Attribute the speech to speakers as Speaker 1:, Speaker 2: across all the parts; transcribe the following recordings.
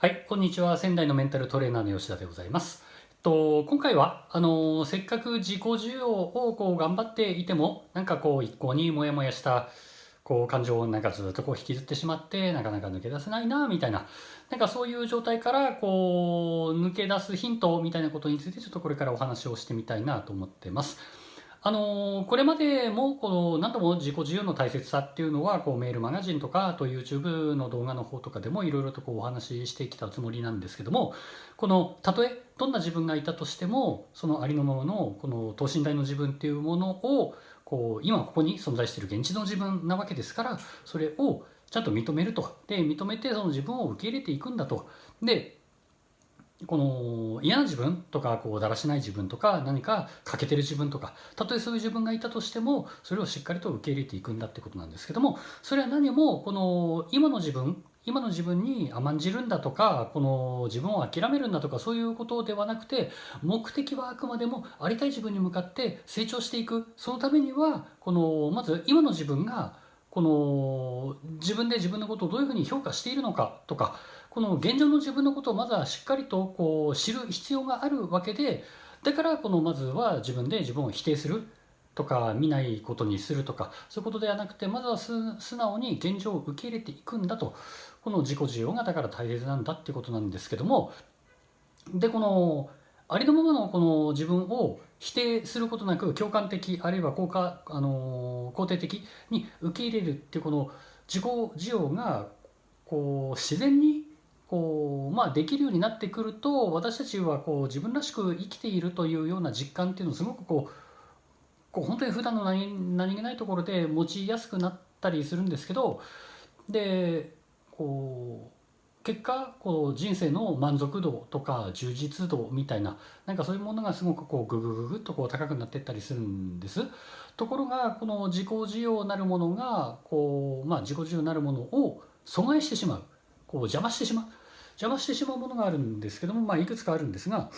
Speaker 1: はい、こんにちは。仙台のメンタルトレーナーの吉田でございます。えっと、今回は、あのせっかく自己需要をこう頑張っていても、なんかこう一向にモヤモヤしたこう感情をなんかずっとこう引きずってしまって、なかなか抜け出せないな、みたいな、なんかそういう状態からこう抜け出すヒントみたいなことについてちょっとこれからお話をしてみたいなと思ってます。あのこれまでもこの何度も自己需要の大切さっていうのはこうメールマガジンとかあと YouTube の動画の方とかでもいろいろとこうお話ししてきたつもりなんですけどもこのたとえどんな自分がいたとしてもそのありのままのこの等身大の自分っていうものをこう今ここに存在している現実の自分なわけですからそれをちゃんと認めると。で認めてその自分を受け入れていくんだと。でこの嫌な自分とかこうだらしない自分とか何か欠けてる自分とかたとえそういう自分がいたとしてもそれをしっかりと受け入れていくんだってことなんですけどもそれは何もこの今の自分今の自分に甘んじるんだとかこの自分を諦めるんだとかそういうことではなくて目的はあくまでもありたい自分に向かって成長していく。そのためにはこのまず今の自分がこの自分で自分のことをどういうふうに評価しているのかとかこの現状の自分のことをまずはしっかりとこう知る必要があるわけでだからこのまずは自分で自分を否定するとか見ないことにするとかそういうことではなくてまずは素直に現状を受け入れていくんだと。この自己需要がだから大切なんだっていうことなんですけどもでこのありのままのこの自分を否定することなく共感的あるいは効果あの肯定的に受け入れるっていうこの自己需要がこう自然にこう、まあ、できるようになってくると私たちはこう自分らしく生きているというような実感っていうのをすごくこうこう本当に普段の何何気ないところで持ちやすくなったりするんですけどでこう結果こう人生の満足度とか充実度みたいななんかそういうものがすごくこうググググッとこう高くなっていったりするんです。ところがこの自己需要なるものがこう、まあ、自己需要なるものを阻害してしまう。こう邪魔してしまう。邪魔してしまうものがあるんですけども、まあ、いくつかあるんですが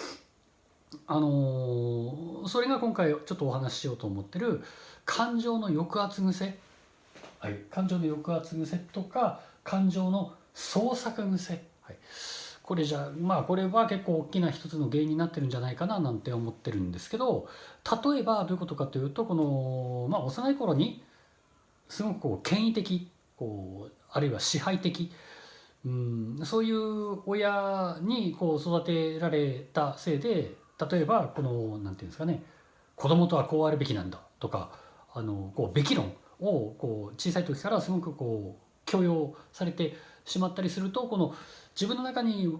Speaker 1: あのーそれが今回ちょっとお話ししようと思ってる感情の抑圧癖、はい、感情の抑圧癖とか感情の創作癖、はい、これじゃまあこれは結構大きな一つの原因になってるんじゃないかななんて思ってるんですけど例えばどういうことかというとこの、まあ、幼い頃にすごくこう権威的こうあるいは支配的うん。そういう親にこう育てられたせいで例えばこのなんていうんですかね子供とはこうあるべきなんだとかあのこうべき論をこう小さい時からすごくこう強要されてしまったりするとこの自分の中に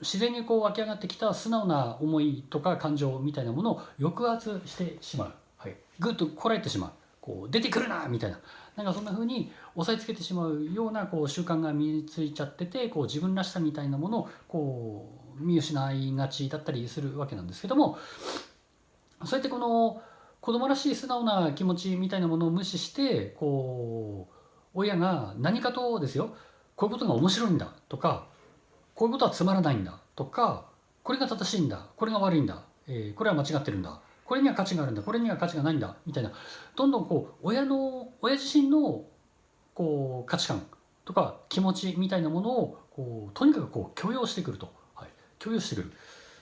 Speaker 1: 自然にこう湧き上がってきた素直な思いとか感情みたいなものを抑圧してしまう、はい、ぐっとこらえてしまう。こう出てくるなみたいな。なんかそんな風に押さえつけてしまうようなこう習慣が身についちゃっててこう自分らしさみたいなものをこう見失いがちだったりするわけなんですけどもそうやってこの子供らしい素直な気持ちみたいなものを無視してこう親が何かとですよこういうことが面白いんだとかこういうことはつまらないんだとかこれが正しいんだこれが悪いんだ、えーこれは間違ってるんだこれには価値があるんだ。これには価値がないんだ。みたいな。どんどんこう親の親自身のこう価値観とか気持ちみたいなものをこうとにかくこう許容してくると、はい、許容してくる。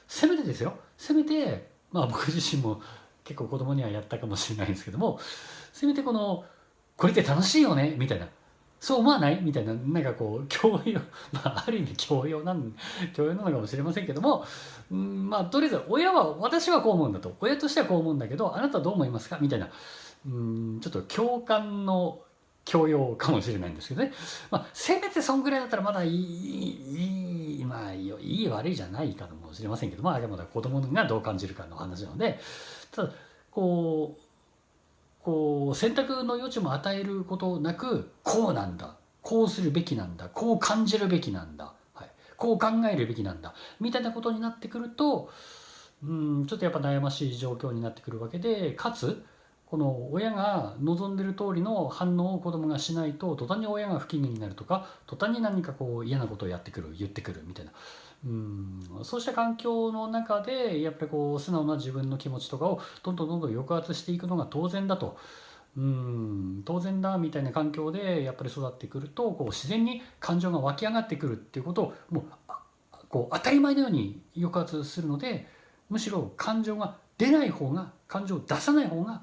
Speaker 1: せめてですよ。せめてまあ僕自身も結構子供にはやったかもしれないんですけどもせめてこのこれって楽しいよね。みたいな。そう思わない？みたいななんかこう教養。まあある意味教養なん教養なのかもしれませんけども。うんまあとりあえず親は私はこう思うんだと。親としてはこう思うんだけどあなたはどう思いますか？みたいな。うんちょっと共感の教養かもしれないんですけどね、まあ、せめてそんぐらいだったらまだいいいいまあいい悪いじゃないかもしれませんけど。まああくまで子供がどう感じるかの話なので。ただこうこう選択の余地も与えることなくこうなんだ。こうするべきなんだ。こう感じるべきなんだ、はい、こう考えるべきなんだ。みたいなことになってくるとうんちょっとやっぱ悩ましい状況になってくるわけでかつこの親が望んでる通りの反応を子供がしないと途端に親が不機嫌になるとか途端に何かこう嫌なことをやってくる言ってくるみたいな。うん。そうした環境の中でやっぱりこう素直な自分の気持ちとかをどんどんどんどん抑圧していくのが当然だと。うん。当然だみたいな環境でやっぱり育ってくるとこう自然に感情が湧き上がってくるっていうことをもうこう当たり前のように抑圧するのでむしろ感情が出ない方が感情を出さない方が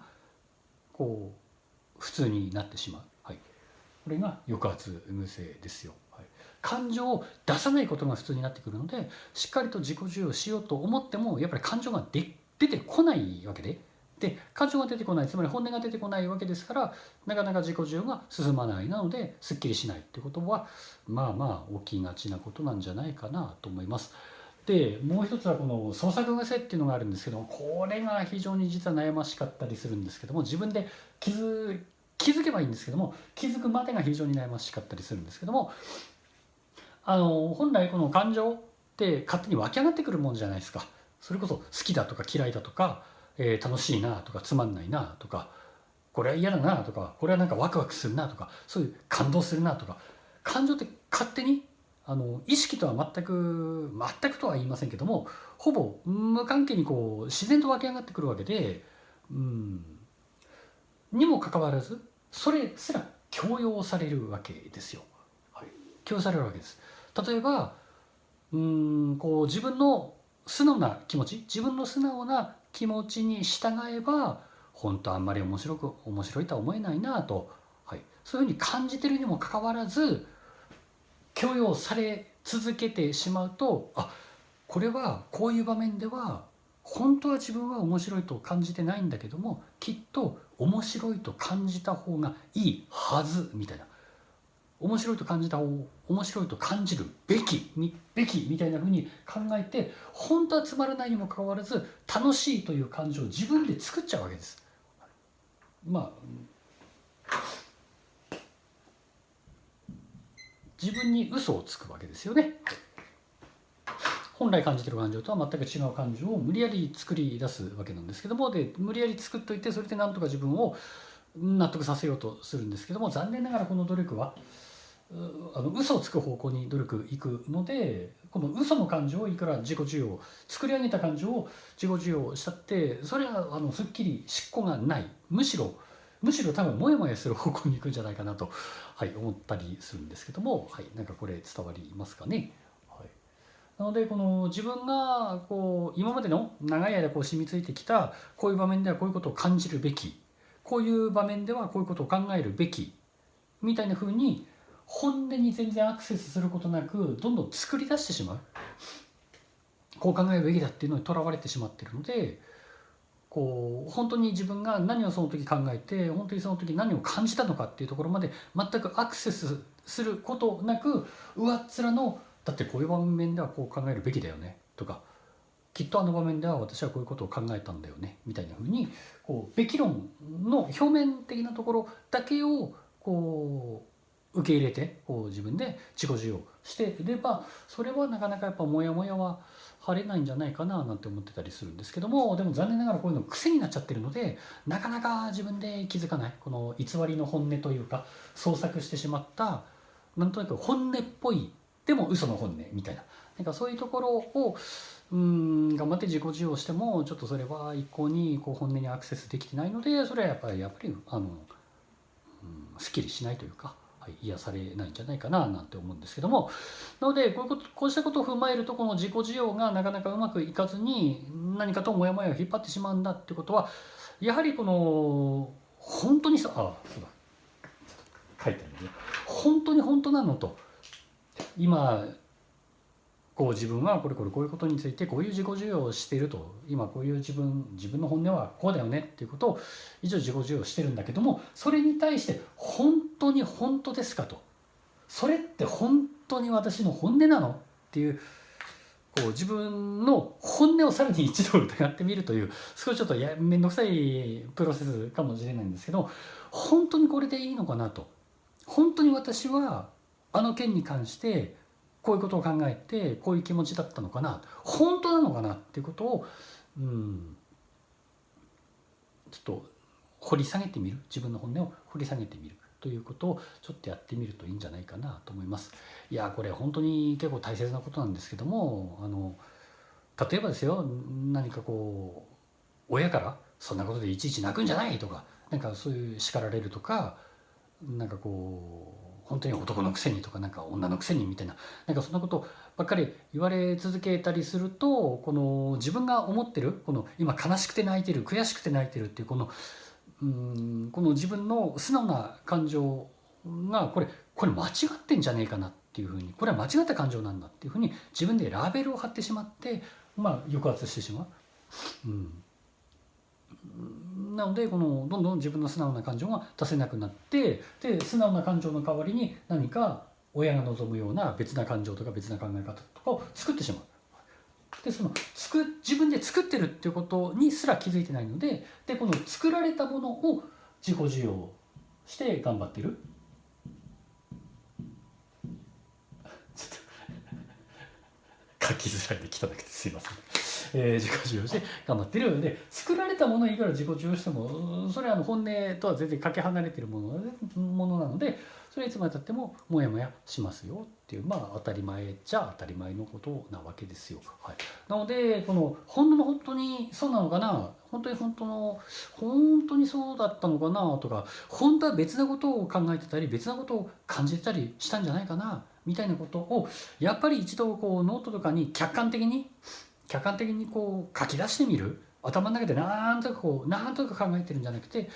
Speaker 1: こう普通になってしまう、はい、これが抑圧癖ですよ、感情を出さないことが普通になってくるのでしっかりと自己授与しようと思ってもやっぱり感情が出てこないわけでで感情が出てこないつまり本音が出てこないわけですからなかなか自己授与が進まないなのですっきりしないってことはまあまあ起きがちなことなんじゃないかなと思います。でもう一つはこの創作癖っていうのがあるんですけどもこれが非常に実は悩ましかったりするんですけども自分で気づ気づけばいいんですけども気づくまでが非常に悩ましかったりするんですけどもあの本来この感情って勝手に湧き上がってくるもんじゃないですかそれこそ好きだとか嫌いだとかえー、楽しいなとかつまんないなとかこれは嫌だなとかこれはなんかワクワクするなとかそういう感動するなとか感情って勝手にあの意識とは全く全くとは言いませんけどもほぼ無関係にこう自然と湧き上がってくるわけでうんにもかかわらずそれすら強要されるわけですよ。はい、強要されるわけです。例えばうんこう自分の素直な気持ち自分の素直な気持ちに従えば本当あんまり面白く面白いとは思えないなと、はい、そういうふうに感じてるにもかかわらず許容され続けてしまうとあこれはこういう場面では本当は自分は面白いと感じてないんだけどもきっと面白いと感じた方がいいはずみたいな。面白いと感じた方面白いと感じるべきにべきみたいなふうに考えて本当はつまらないにもかかわらず楽しいという感情を自分で作っちゃうわけです。まあ自分に嘘をつくわけですよね。本来感じてる感情とは全く違う感情を無理やり作り出すわけなんですけどもで無理やり作っといてそれでなんとか自分を納得させようとするんですけども残念ながらこの努力はあの嘘をつく方向に努力いくのでこの嘘の感情をいくら自己需要作り上げた感情を自己需要したってそれはあのすっきり執行がないむしろむしろ多分モヤモヤする方向に行くんじゃないかなと、はい、思ったりするんですけども、はい、なんかこれ伝わりますかね。はい、なのでこの自分がこう今までの長い間こう染みついてきたこういう場面ではこういうことを感じるべきこういう場面ではこういうことを考えるべきみたいな風に本音に全然アクセスすることなくどんどん作り出してしまう。こう考えるべきだっていうのにとらわれてしまってるのでこう本当に自分が何をその時考えて本当にその時何を感じたのかっていうところまで全くアクセスすることなく上っ面のだってこういう場面ではこう考えるべきだよねとかきっとあの場面では私はこういうことを考えたんだよねみたいなふうにこうべき論の表面的なところだけをこう受け入れてこう自分で自己授与してればそれはなかなかやっぱモヤモヤは晴れないんじゃないかななんて思ってたりするんですけどもでも残念ながらこういうの癖になっちゃってるのでなかなか自分で気づかないこの偽りの本音というか創作してしまったなんとなく本音っぽいでも嘘の本音みたいななんかそういうところをうん頑張って自己授与してもちょっとそれは一向にこう本音にアクセスできてないのでそれはやっぱりやっぱりあの、うん、すっきりしないというか、癒されないんじゃないかななんて思うんですけども。なのでこういうことこうしたことを踏まえるとこの自己需要がなかなかうまくいかずに何かとモヤモヤを引っ張ってしまうんだってことはやはりこの本当にさあそうだ。書いてあるね。本当に本当なのと今こう自分はこれこれこういうことについてこういう自己授与をしていると。今こういう自分自分の本音はこうだよねっていうことを一応自己授与してるんだけどもそれに対して本当に本当ですかと。それって本当に私の本音なのっていうこう自分の本音をさらに一度疑ってみるという少しちょっとや面倒くさいプロセスかもしれないんですけど本当にこれでいいのかなと。本当に私はあの件に関してこういうことを考えてこういう気持ちだったのかな本当なのかなっていうことをうんちょっと掘り下げてみる自分の本音を掘り下げてみるということをちょっとやってみるといいんじゃないかなと思います。いやこれ本当に結構大切なことなんですけどもあの例えばですよ何かこう親からそんなことでいちいち泣くんじゃないとかなんかそういう叱られるとかなんかこう本当に男のくせにとかなんか女のくせにみたいななんかそんなことばっかり言われ続けたりするとこの自分が思ってるこの今悲しくて泣いてる悔しくて泣いてるっていうこのうんこの自分の素直な感情がこれこれ間違ってんじゃねえかなっていうふうにこれは間違った感情なんだっていうふうに自分でラベルを貼ってしまってまあ抑圧してしまう。うんなのでこのどんどん自分の素直な感情が出せなくなってで素直な感情の代わりに何か親が望むような別な感情とか別な考え方とかを作ってしまう。でその作自分で作ってるっていうことにすら気づいてないのででこの作られたものを自己需要して頑張ってるちょっと 書きづらいで汚くてすいません。えー、自己需要して頑張ってるで作られたものいくら自己需要してもそれはあの本音とは全然かけ離れてるものものなのでそれいつまでたってもモヤモヤしますよっていうまあ当たり前じゃ当たり前のことなわけですよ。はい、なのでこの本当の本当にそうなのかな本当に本当の本当にそうだったのかなとか本当は別なことを考えてたり別なことを感じてたりしたんじゃないかなみたいなことをやっぱり一度こうノートとかに客観的に客観的にこう書き出してみる？頭の中でなんとかこうなんとか考えてるんじゃなくて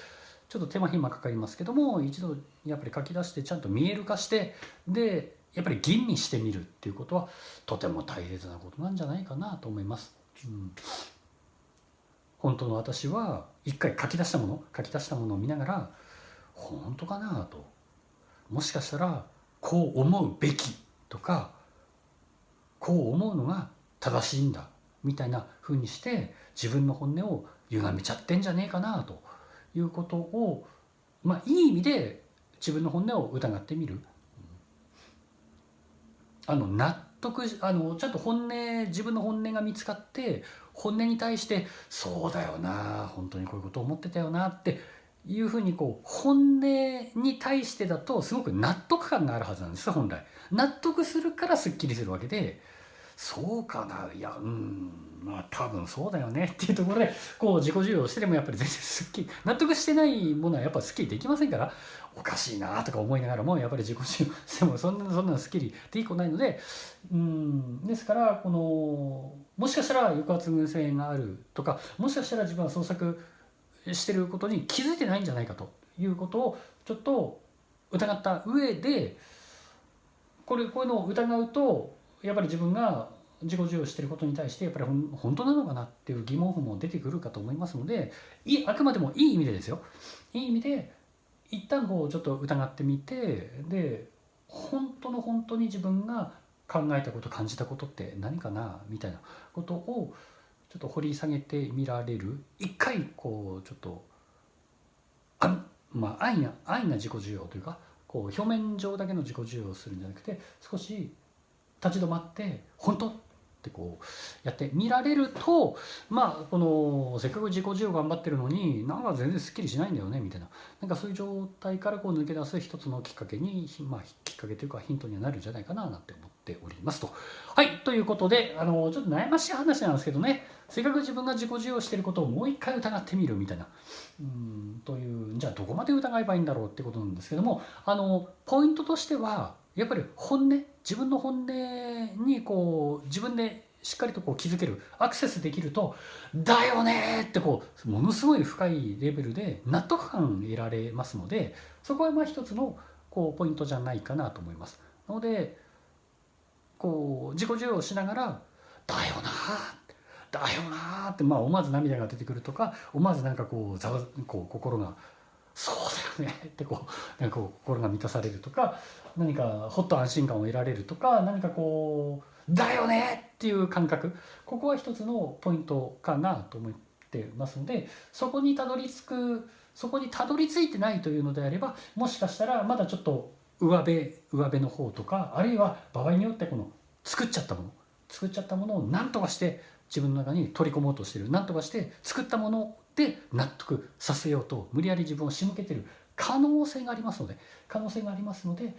Speaker 1: ちょっと手間暇かかりますけども一度やっぱり書き出してちゃんと見える化してでやっぱり吟味してみるっていうことはとても大切なことなんじゃないかなと思います。うん、本当の私は一回書き出したもの書き出したものを見ながら本当かなと。もしかしたらこう思うべきとかこう思うのが正しいんだ。みたいな風にして自分の本音を歪めちゃってんじゃねえかなということをまあいい意味で自分の本音を疑ってみる。あの納得あのちゃんと本音自分の本音が見つかって本音に対して「そうだよな本当にこういうこと思ってたよな」っていうふうにこう本音に対してだとすごく納得感があるはずなんです本来。納得するからすっきりするわけでそうかな。いやうん。まあ多分そうだよね。っていうところでこう自己需要してでもやっぱり全然すっきり納得してないものはやっぱすっきりできませんから。おかしいなとか思いながらもやっぱり自己需要してもそんなそんなすっきりでいいことないのでうん。ですからこのもしかしたら抑圧群性があるとかもしかしたら自分は創作してることに気づいてないんじゃないかということをちょっと疑った上でこれこういうのを疑うとやっぱり自分が自己授与してることに対してやっぱり本当なのかなっていう疑問符も出てくるかと思いますのでいあくまでもいい意味でですよ。いい意味で一旦こうちょっと疑ってみてで本当の本当に自分が考えたこと感じたことって何かなみたいなことをちょっと掘り下げてみられる。一回こうちょっとあまあ安易な安易な自己需要というかこう表面上だけの自己需要をするんじゃなくて少し立ち止まって本当？ってこうやって見られるとまあこのせっかく自己需要頑張ってるのになんか全然すっきりしないんだよねみたいな。なんかそういう状態からこう抜け出す一つのきっかけにまあきっかけというかヒントにはなるんじゃないかななんて思っておりますと。はいということであのちょっと悩ましい話なんですけどね。せっかく自分が自己需要してることをもう一回疑ってみるみたいな。うんというじゃあどこまで疑えばいいんだろうってことなんですけどもあのポイントとしてはやっぱり本音自分の本音にこう自分でしっかりとこう気づけるアクセスできると「だよね!」ってこうものすごい深いレベルで納得感得られますのでそこはまあ一つのこうポイントじゃないかなと思います。なのでこう自己授与しながら「だよな!」だよなって、まあ、思わず涙が出てくるとか思わずなんかこうざわこう心がそうだよね。ってこうなんか心が満たされるとか何かほっと安心感を得られるとか何かこうだよね！っていう感覚。ここは一つのポイントかなと思ってますのでそこにたどり着くそこにたどり着いてないというのであればもしかしたらまだちょっと上辺上辺の方とかあるいは場合によってこの作っちゃったもの作っちゃったものを何とかして自分の中に取り込もうとしてる。何とかして作ったもので納得させようと無理やり自分を仕向けてる可能性がありますので可能性がありますので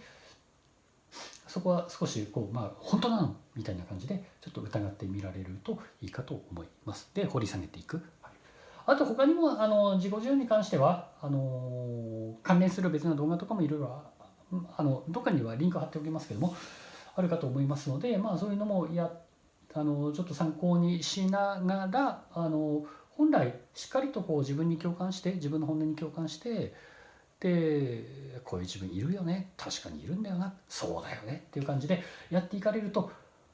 Speaker 1: そこは少しこうまあ本当なのみたいな感じでちょっと疑ってみられるといいかと思います。で掘り下げていく。はい、あと他にもあの自己需要に関してはあの関連する別な動画とかもいろいろあのどっかにはリンク貼っておきますけどもあるかと思いますので、まあ、そういうのもやあのちょっと参考にしながらあの本来しっかりとこう自分に共感して自分の本音に共感してでこういう自分いるよね。確かにいるんだよな。そうだよね。っていう感じでやっていかれると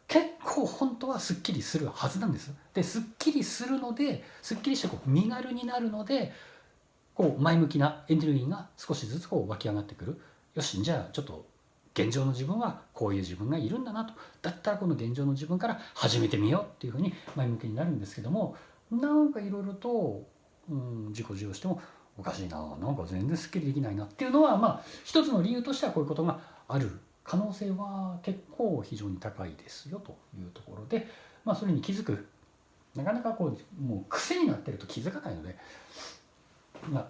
Speaker 1: 結構本当はすっきりするはずなんです。ですっきりするのですっきりしてこう身軽になるのでこう前向きなエネルギーが少しずつこう湧き上がってくる。よしじゃあちょっと現状の自分はこういう自分がいるんだなと。だったらこの現状の自分から始めてみようっていうふうに前向きになるんですけどもなんかいろいろと、うん、自己授与してもおかしいななんか全然すっきりできないなっていうのはまあ一つの理由としてはこういうことがある可能性は結構非常に高いですよというところで、まあ、それに気づくなかなかこうもう癖になってると気づかないので、まあ、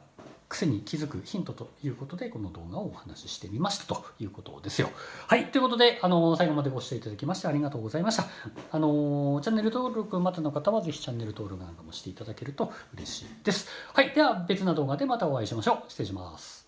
Speaker 1: 癖に気づくヒントということでこの動画をお話ししてみましたということですよ。はいということであの最後までご視聴いただきましてありがとうございました。あのチャンネル登録まだの方はぜひチャンネル登録なんかもしていただけると嬉しいです。はいでは別な動画でまたお会いしましょう。失礼します。